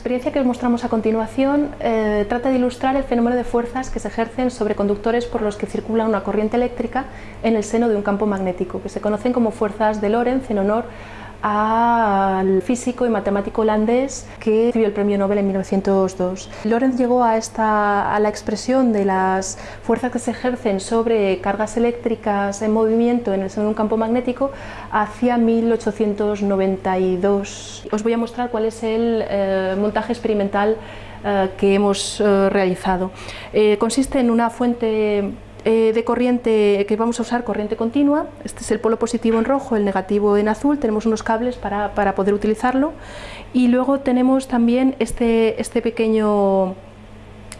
La experiencia que os mostramos a continuación eh, trata de ilustrar el fenómeno de fuerzas que se ejercen sobre conductores por los que circula una corriente eléctrica en el seno de un campo magnético, que se conocen como fuerzas de Lorentz en honor al físico y matemático holandés que recibió el premio Nobel en 1902. Lorentz llegó a, esta, a la expresión de las fuerzas que se ejercen sobre cargas eléctricas en movimiento en el seno de un campo magnético hacia 1892. Os voy a mostrar cuál es el eh, montaje experimental eh, que hemos eh, realizado. consiste en una fuente eh, de corriente que vamos a usar corriente continua, este es el polo positivo en rojo, el negativo en azul, tenemos unos cables para, poder utilizarlo. Y luego tenemos también este, este pequeño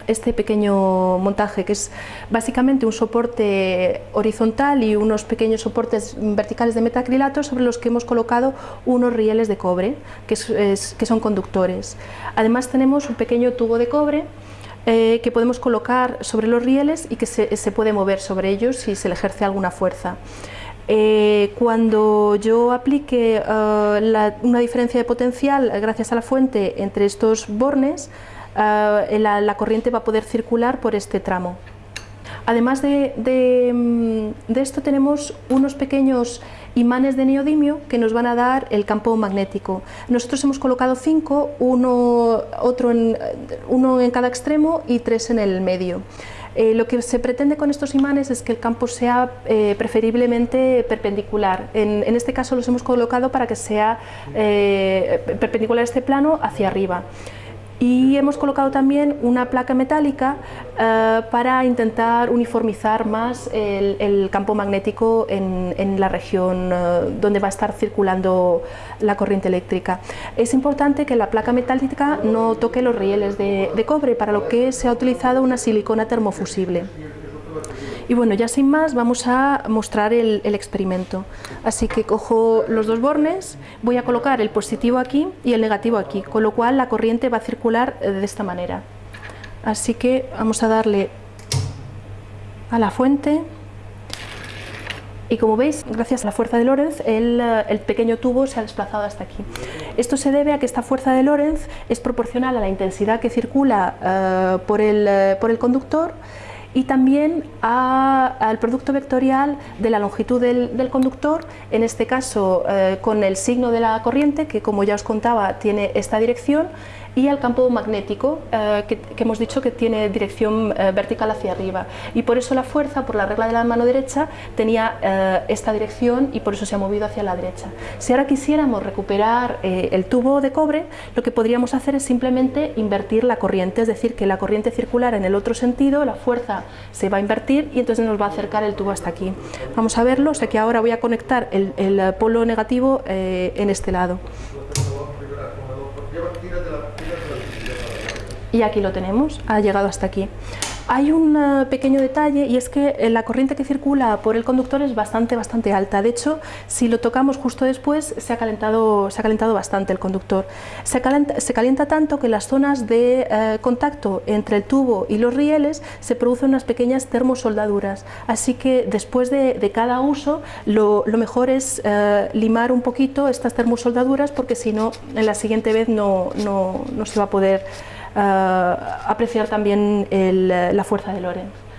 este pequeño montaje que es básicamente un soporte horizontal y unos pequeños soportes verticales de metacrilato sobre los que hemos colocado unos rieles de cobre que, que son conductores. Además tenemos un pequeño tubo de cobre eh, que podemos colocar sobre los rieles y que se, puede mover sobre ellos si se le ejerce alguna fuerza. Eh, cuando yo aplique eh, una diferencia de potencial gracias a la fuente entre estos bornes, la, corriente va a poder circular por este tramo. Además de, mm, esto tenemos unos pequeños imanes de neodimio que nos van a dar el campo magnético. Nosotros hemos colocado cinco, uno, otro en, uno en cada extremo y tres en el medio. Eh, lo que se pretende con estos imanes es que el campo sea eh, preferiblemente perpendicular. En, este caso los hemos colocado para que sea eh, perpendicular este plano hacia arriba y hemos colocado también una placa metálica eh, para intentar uniformizar más el, campo magnético en, la región eh, donde va a estar circulando la corriente eléctrica. Es importante que la placa metálica no toque los rieles de cobre, para lo que se ha utilizado una silicona termofusible. Y bueno, ya sin más vamos a mostrar el, experimento. Así que cojo los dos bornes, voy a colocar el positivo aquí y el negativo aquí, con lo cual la corriente va a circular eh, de esta manera. Así que vamos a darle a la fuente y como veis, gracias a la fuerza de Lorentz, el, eh, pequeño tubo se ha desplazado hasta aquí. Esto se debe a que esta fuerza de Lorentz es proporcional a la intensidad que circula eh, el, por el conductor y también al producto vectorial de la longitud del, conductor, en este caso eh, con el signo de la corriente, que como ya os contaba tiene esta dirección, y al campo magnético, eh, que, hemos dicho que tiene dirección eh, vertical hacia arriba. Y por eso la fuerza, por la regla de la mano derecha, tenía eh, esta dirección y por eso se ha movido hacia la derecha. Si ahora quisiéramos recuperar el tubo de cobre, lo que podríamos hacer es simplemente invertir la corriente, es decir, que la corriente circular en el otro sentido, la fuerza se va a invertir y entonces nos va a acercar el tubo hasta aquí. Vamos a verlo, o sea que ahora voy a conectar el, el polo negativo en este lado. Y aquí lo tenemos, ha llegado hasta aquí. Hay un eh, pequeño detalle y es que eh, la corriente que circula por el conductor es bastante, bastante alta. De hecho, si lo tocamos justo después, se ha calentado, se ha calentado bastante el conductor. Se calienta, tanto que las zonas de eh, contacto entre el tubo y los rieles se producen unas pequeñas termosoldaduras. Así que después de, cada uso, lo, mejor es limar un poquito estas termosoldaduras porque si no, en la siguiente vez no, no, no se va a poder apreciar también la fuerza de Lorenz.